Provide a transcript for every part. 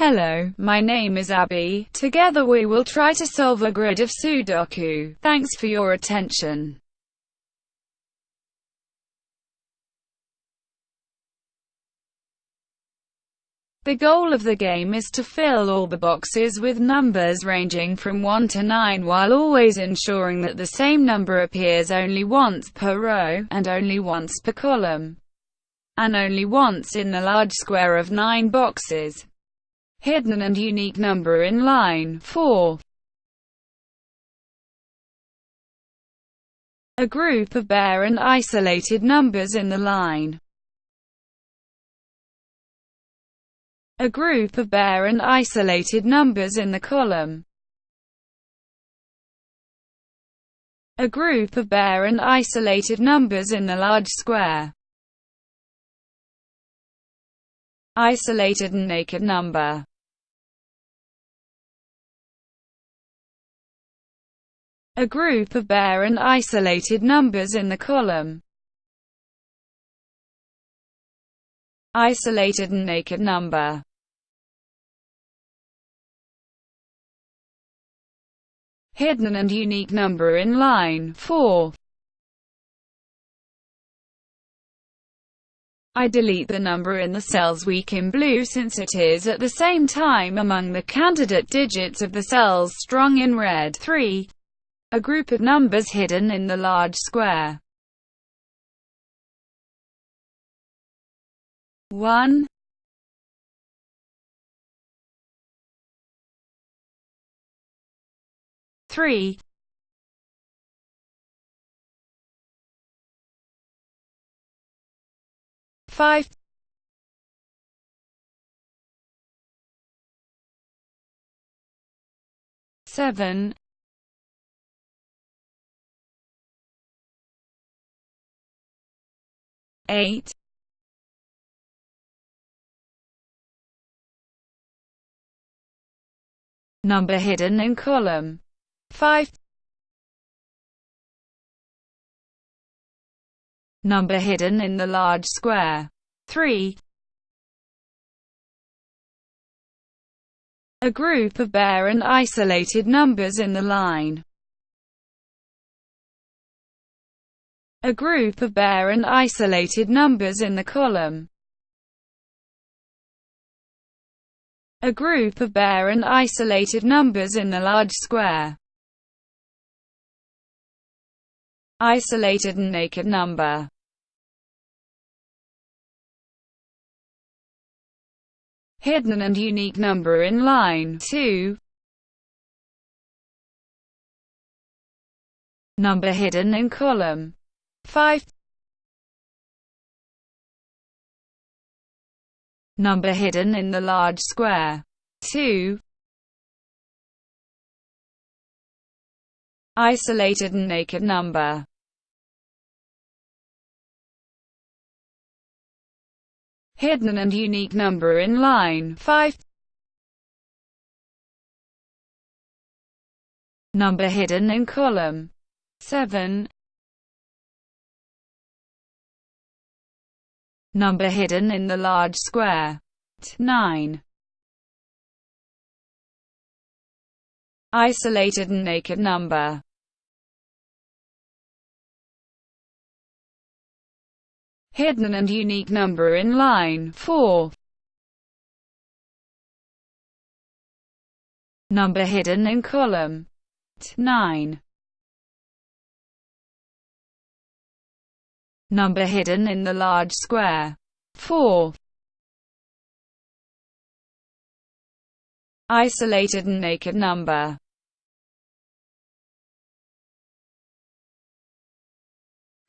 Hello, my name is Abby. Together we will try to solve a grid of Sudoku. Thanks for your attention. The goal of the game is to fill all the boxes with numbers ranging from 1 to 9 while always ensuring that the same number appears only once per row, and only once per column, and only once in the large square of 9 boxes. Hidden and unique number in line 4. A group of bare and isolated numbers in the line a group of bare and isolated numbers in the column. A group of bare and isolated numbers in the large square. Isolated and naked number. A group of bare and isolated numbers in the column. Isolated and naked number. hidden and unique number in line 4. I delete the number in the cells weak in blue since it is at the same time among the candidate digits of the cells strong in red 3. A group of numbers hidden in the large square. 1 three five. Seven. Eight. Number hidden in column. 5 Number hidden in the large square. 3 A group of bare and isolated numbers in the line. A group of bare and isolated numbers in the column. A group of bare and isolated numbers in the large square. Isolated and naked number. Hidden and unique number in line 2 Number hidden in column 5 Number hidden in the large square 2 Isolated and naked number. Hidden and unique number in line 5 Number hidden in column 7 Number hidden in the large square 9 Isolated and naked number hidden and unique number in line 4. Number hidden in column 9. Number hidden in the large square 4. Isolated and naked number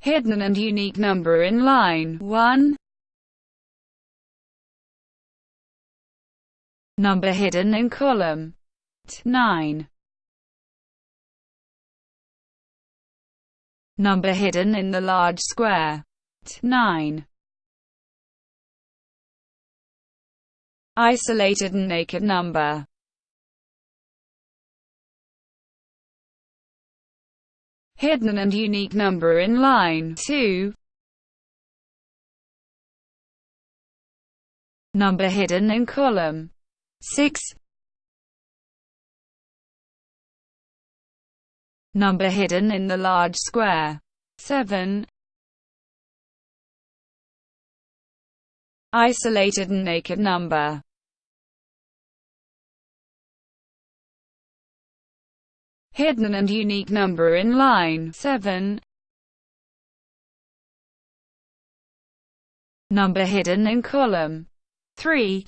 hidden and unique number in line 1. Number hidden in column 9. Number hidden in the large square 9. Isolated and naked number hidden and unique number in line 2. Number hidden in column 6 Number hidden in the large square. 7 Isolated and naked number. Hidden and unique number in line 7 Number hidden in column 3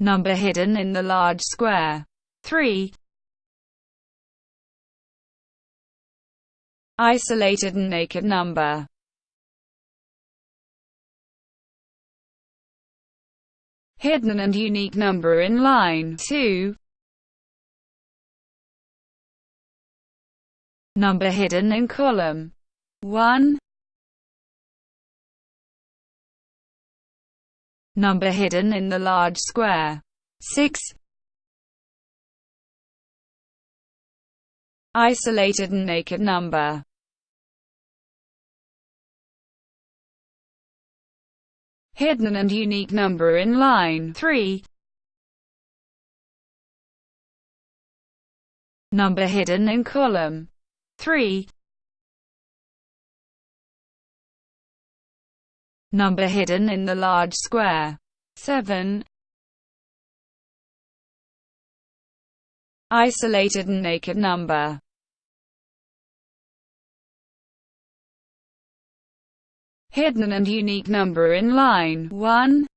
Number hidden in the large square. 3. Isolated and naked number. Hidden and unique number in line 2. Number hidden in column 1. Number hidden in the large square. 6. Isolated and naked number. Hidden and unique number in line 3. Number hidden in column 3. Number hidden in the large square. 7. Isolated and naked number. Hidden and unique number in line 1.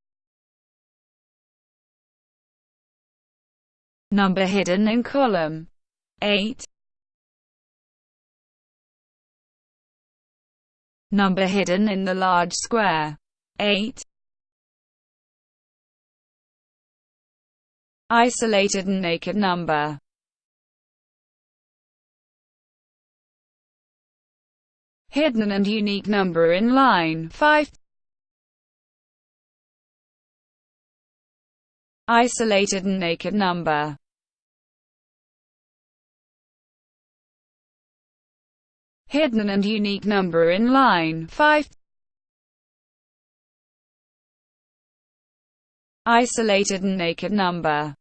Number hidden in column 8. Number hidden in the large square. 8. Isolated and naked number. Hidden and unique number in line 5. Isolated and naked number. hidden and unique number in line 5. Isolated and naked number.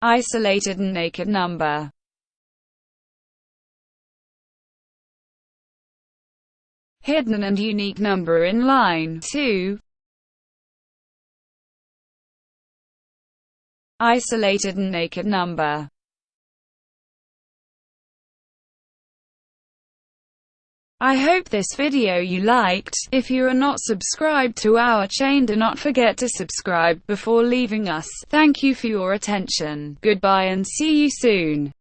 Isolated and naked number. Hidden and unique number in line 2. Isolated and naked number. I hope this video you liked. If you are not subscribed to our chain do not forget to subscribe before leaving us. Thank you for your attention. Goodbye and see you soon.